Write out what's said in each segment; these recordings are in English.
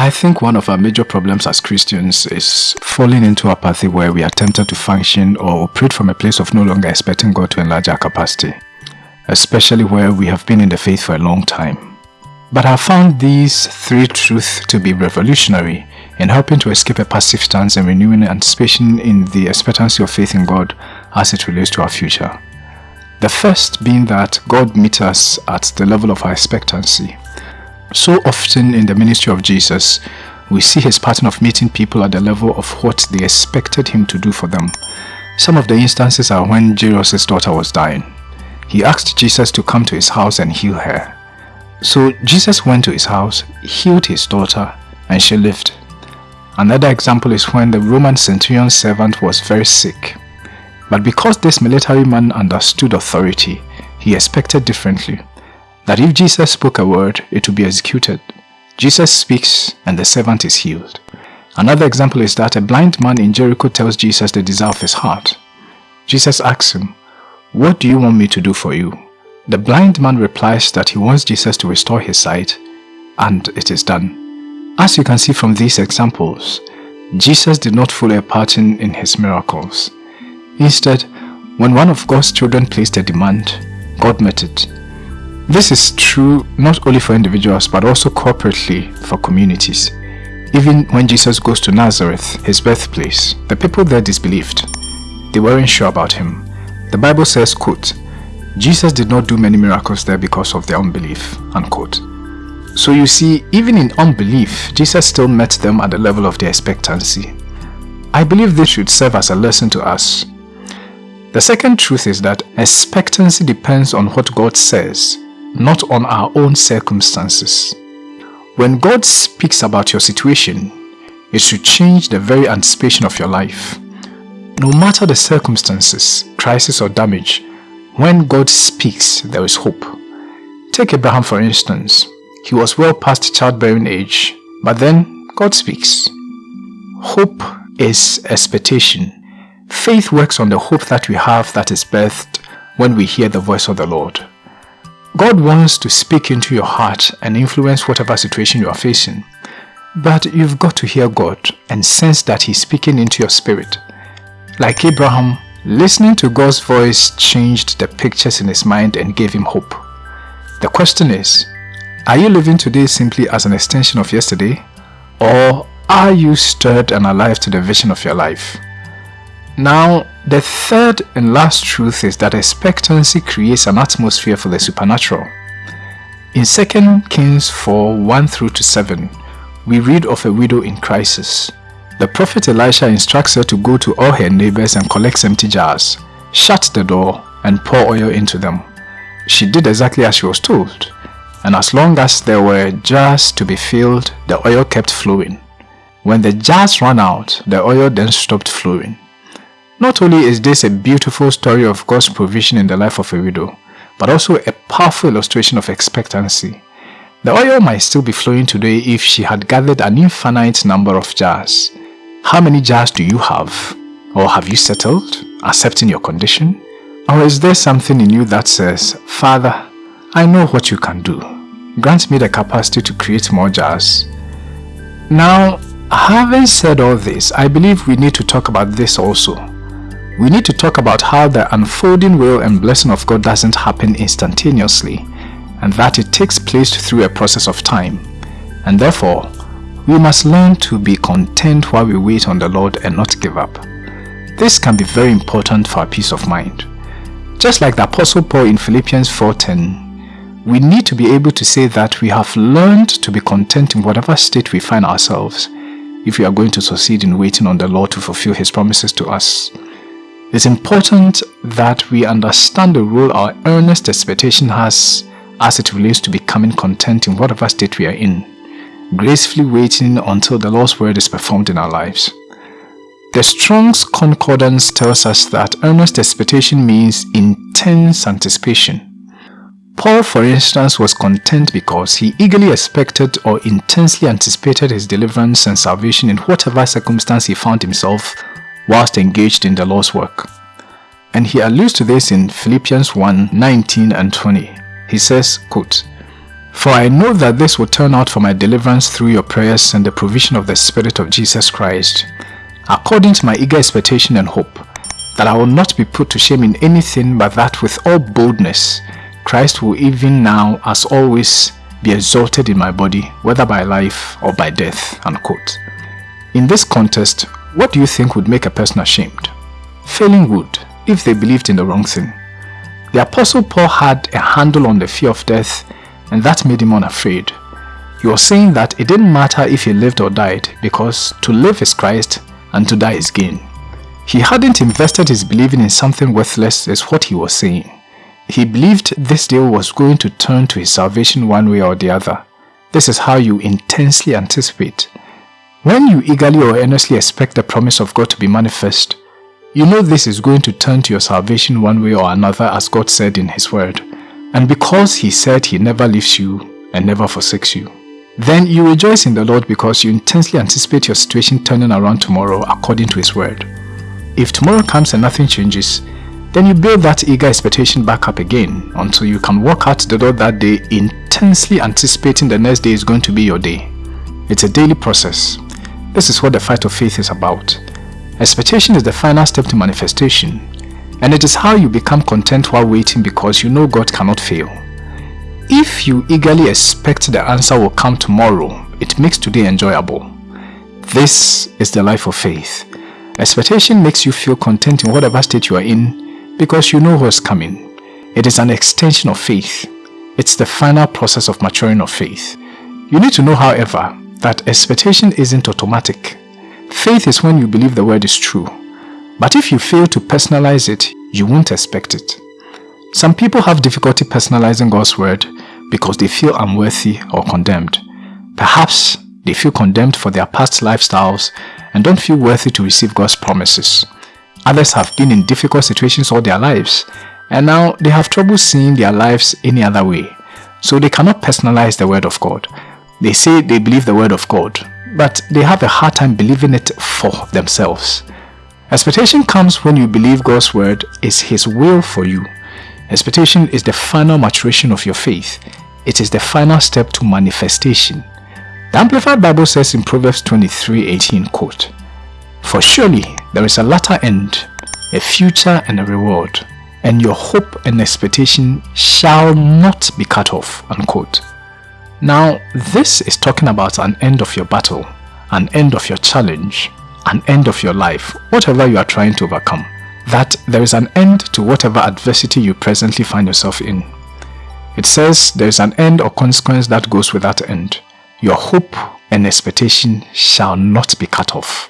I think one of our major problems as Christians is falling into apathy where we are tempted to function or operate from a place of no longer expecting God to enlarge our capacity, especially where we have been in the faith for a long time. But I found these three truths to be revolutionary in helping to escape a passive stance and renewing anticipation in the expectancy of faith in God as it relates to our future. The first being that God meets us at the level of our expectancy. So often in the ministry of Jesus, we see his pattern of meeting people at the level of what they expected him to do for them. Some of the instances are when Jairus' daughter was dying. He asked Jesus to come to his house and heal her. So Jesus went to his house, healed his daughter, and she lived. Another example is when the Roman centurion's servant was very sick. But because this military man understood authority, he expected differently that if Jesus spoke a word, it would be executed. Jesus speaks and the servant is healed. Another example is that a blind man in Jericho tells Jesus the desire of his heart. Jesus asks him, What do you want me to do for you? The blind man replies that he wants Jesus to restore his sight, and it is done. As you can see from these examples, Jesus did not follow a pattern in his miracles. Instead, when one of God's children placed a demand, God met it this is true not only for individuals but also corporately for communities. Even when Jesus goes to Nazareth, his birthplace, the people there disbelieved. They weren't sure about him. The Bible says, quote, Jesus did not do many miracles there because of their unbelief, unquote. So you see, even in unbelief, Jesus still met them at the level of their expectancy. I believe this should serve as a lesson to us. The second truth is that expectancy depends on what God says not on our own circumstances. When God speaks about your situation, it should change the very anticipation of your life. No matter the circumstances, crisis or damage, when God speaks, there is hope. Take Abraham for instance. He was well past childbearing age, but then God speaks. Hope is expectation. Faith works on the hope that we have that is birthed when we hear the voice of the Lord. God wants to speak into your heart and influence whatever situation you are facing. But you've got to hear God and sense that He's speaking into your spirit. Like Abraham, listening to God's voice changed the pictures in his mind and gave him hope. The question is, are you living today simply as an extension of yesterday? Or are you stirred and alive to the vision of your life? Now, the third and last truth is that expectancy creates an atmosphere for the supernatural. In 2 Kings 4 1 through to 7, we read of a widow in crisis. The prophet Elisha instructs her to go to all her neighbors and collect empty jars, shut the door, and pour oil into them. She did exactly as she was told, and as long as there were jars to be filled, the oil kept flowing. When the jars ran out, the oil then stopped flowing. Not only is this a beautiful story of God's provision in the life of a widow, but also a powerful illustration of expectancy. The oil might still be flowing today if she had gathered an infinite number of jars. How many jars do you have? Or have you settled, accepting your condition? Or is there something in you that says, Father, I know what you can do. Grant me the capacity to create more jars. Now, having said all this, I believe we need to talk about this also we need to talk about how the unfolding will and blessing of God doesn't happen instantaneously and that it takes place through a process of time. And therefore, we must learn to be content while we wait on the Lord and not give up. This can be very important for our peace of mind. Just like the Apostle Paul in Philippians 4.10, we need to be able to say that we have learned to be content in whatever state we find ourselves if we are going to succeed in waiting on the Lord to fulfill His promises to us. It's important that we understand the role our earnest expectation has as it relates to becoming content in whatever state we are in, gracefully waiting until the Lord's word is performed in our lives. The Strong's Concordance tells us that earnest expectation means intense anticipation. Paul, for instance, was content because he eagerly expected or intensely anticipated his deliverance and salvation in whatever circumstance he found himself whilst engaged in the Lord's work. And he alludes to this in Philippians 1 19 and 20. He says, quote, For I know that this will turn out for my deliverance through your prayers and the provision of the Spirit of Jesus Christ, according to my eager expectation and hope, that I will not be put to shame in anything but that with all boldness Christ will even now as always be exalted in my body, whether by life or by death. Unquote. In this context, what do you think would make a person ashamed? Failing would, if they believed in the wrong thing. The Apostle Paul had a handle on the fear of death and that made him unafraid. Was saying that it didn't matter if he lived or died because to live is Christ and to die is gain. He hadn't invested his believing in something worthless is what he was saying. He believed this deal was going to turn to his salvation one way or the other. This is how you intensely anticipate. When you eagerly or earnestly expect the promise of God to be manifest, you know this is going to turn to your salvation one way or another as God said in His Word. And because He said He never leaves you and never forsakes you, then you rejoice in the Lord because you intensely anticipate your situation turning around tomorrow according to His Word. If tomorrow comes and nothing changes, then you build that eager expectation back up again until you can walk out the door that day intensely anticipating the next day is going to be your day. It's a daily process. This is what the fight of faith is about. Expectation is the final step to manifestation and it is how you become content while waiting because you know God cannot fail. If you eagerly expect the answer will come tomorrow, it makes today enjoyable. This is the life of faith. Expectation makes you feel content in whatever state you are in because you know what's coming. It is an extension of faith. It's the final process of maturing of faith. You need to know, however, that expectation isn't automatic. Faith is when you believe the word is true. But if you fail to personalize it, you won't expect it. Some people have difficulty personalizing God's word because they feel unworthy or condemned. Perhaps they feel condemned for their past lifestyles and don't feel worthy to receive God's promises. Others have been in difficult situations all their lives and now they have trouble seeing their lives any other way. So they cannot personalize the word of God. They say they believe the word of God, but they have a hard time believing it for themselves. Expectation comes when you believe God's word is His will for you. Expectation is the final maturation of your faith. It is the final step to manifestation. The Amplified Bible says in Proverbs 23:18, quote, For surely there is a latter end, a future and a reward, and your hope and expectation shall not be cut off. Unquote. Now, this is talking about an end of your battle, an end of your challenge, an end of your life, whatever you are trying to overcome. That there is an end to whatever adversity you presently find yourself in. It says there is an end or consequence that goes with that end. Your hope and expectation shall not be cut off.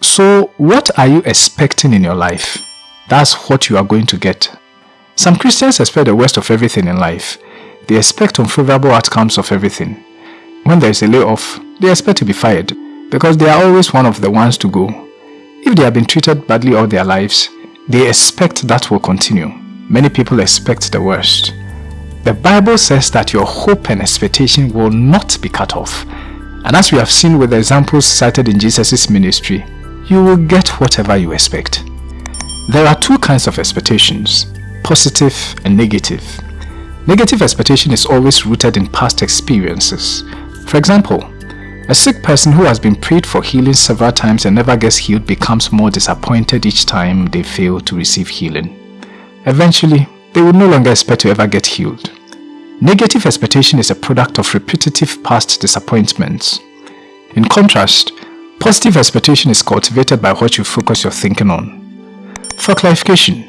So what are you expecting in your life? That's what you are going to get. Some Christians expect the worst of everything in life. They expect unfavorable outcomes of everything. When there is a layoff, they expect to be fired because they are always one of the ones to go. If they have been treated badly all their lives, they expect that will continue. Many people expect the worst. The Bible says that your hope and expectation will not be cut off. And as we have seen with the examples cited in Jesus' ministry, you will get whatever you expect. There are two kinds of expectations, positive and negative. Negative expectation is always rooted in past experiences. For example, a sick person who has been prayed for healing several times and never gets healed becomes more disappointed each time they fail to receive healing. Eventually, they will no longer expect to ever get healed. Negative expectation is a product of repetitive past disappointments. In contrast, Positive expectation is cultivated by what you focus your thinking on. For clarification,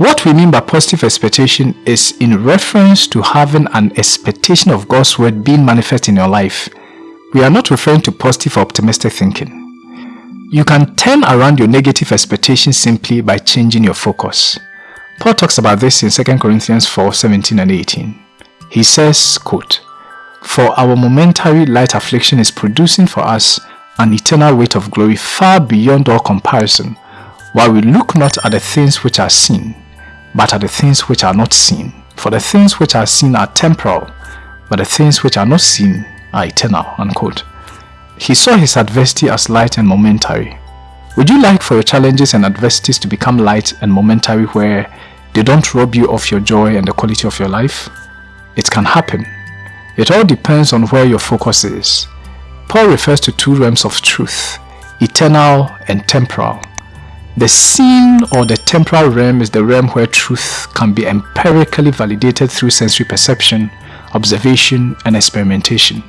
what we mean by positive expectation is in reference to having an expectation of God's word being manifest in your life. We are not referring to positive or optimistic thinking. You can turn around your negative expectation simply by changing your focus. Paul talks about this in 2 Corinthians 4, 17 and 18. He says, quote, For our momentary light affliction is producing for us an eternal weight of glory far beyond all comparison, while we look not at the things which are seen, but at the things which are not seen. For the things which are seen are temporal, but the things which are not seen are eternal. Unquote. He saw his adversity as light and momentary. Would you like for your challenges and adversities to become light and momentary where they don't rob you of your joy and the quality of your life? It can happen. It all depends on where your focus is. Paul refers to two realms of truth, eternal and temporal. The seen or the temporal realm is the realm where truth can be empirically validated through sensory perception, observation, and experimentation.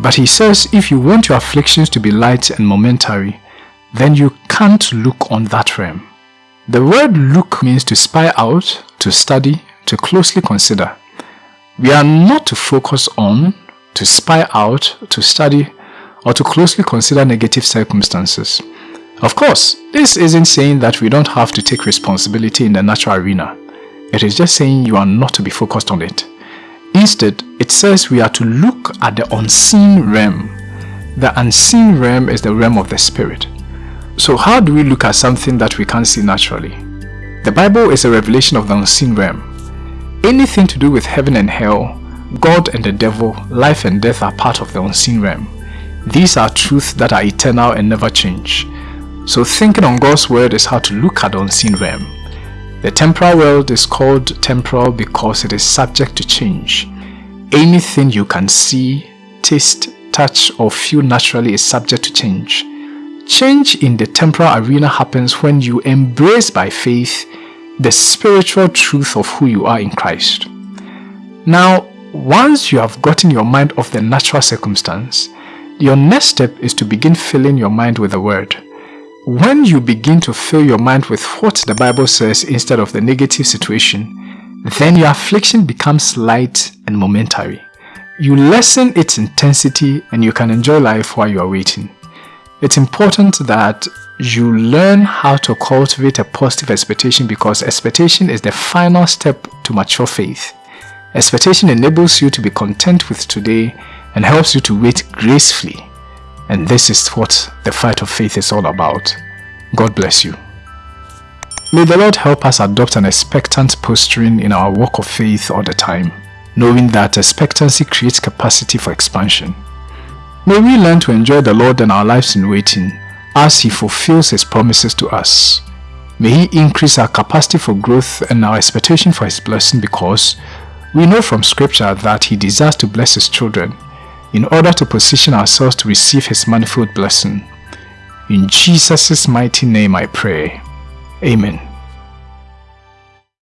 But he says if you want your afflictions to be light and momentary, then you can't look on that realm. The word look means to spy out, to study, to closely consider. We are not to focus on, to spy out, to study, or to closely consider negative circumstances. Of course, this isn't saying that we don't have to take responsibility in the natural arena. It is just saying you are not to be focused on it. Instead, it says we are to look at the unseen realm. The unseen realm is the realm of the spirit. So how do we look at something that we can't see naturally? The Bible is a revelation of the unseen realm. Anything to do with heaven and hell, God and the devil, life and death are part of the unseen realm. These are truths that are eternal and never change. So thinking on God's word is how to look at the unseen realm. The temporal world is called temporal because it is subject to change. Anything you can see, taste, touch or feel naturally is subject to change. Change in the temporal arena happens when you embrace by faith the spiritual truth of who you are in Christ. Now, once you have gotten your mind off the natural circumstance, your next step is to begin filling your mind with the Word. When you begin to fill your mind with what the Bible says instead of the negative situation, then your affliction becomes light and momentary. You lessen its intensity and you can enjoy life while you are waiting. It's important that you learn how to cultivate a positive expectation because expectation is the final step to mature faith. Expectation enables you to be content with today and helps you to wait gracefully. And this is what the fight of faith is all about. God bless you. May the Lord help us adopt an expectant posturing in our walk of faith all the time, knowing that expectancy creates capacity for expansion. May we learn to enjoy the Lord and our lives in waiting as He fulfills His promises to us. May He increase our capacity for growth and our expectation for His blessing because we know from scripture that He desires to bless His children in order to position ourselves to receive His manifold blessing. In Jesus' mighty name I pray. Amen.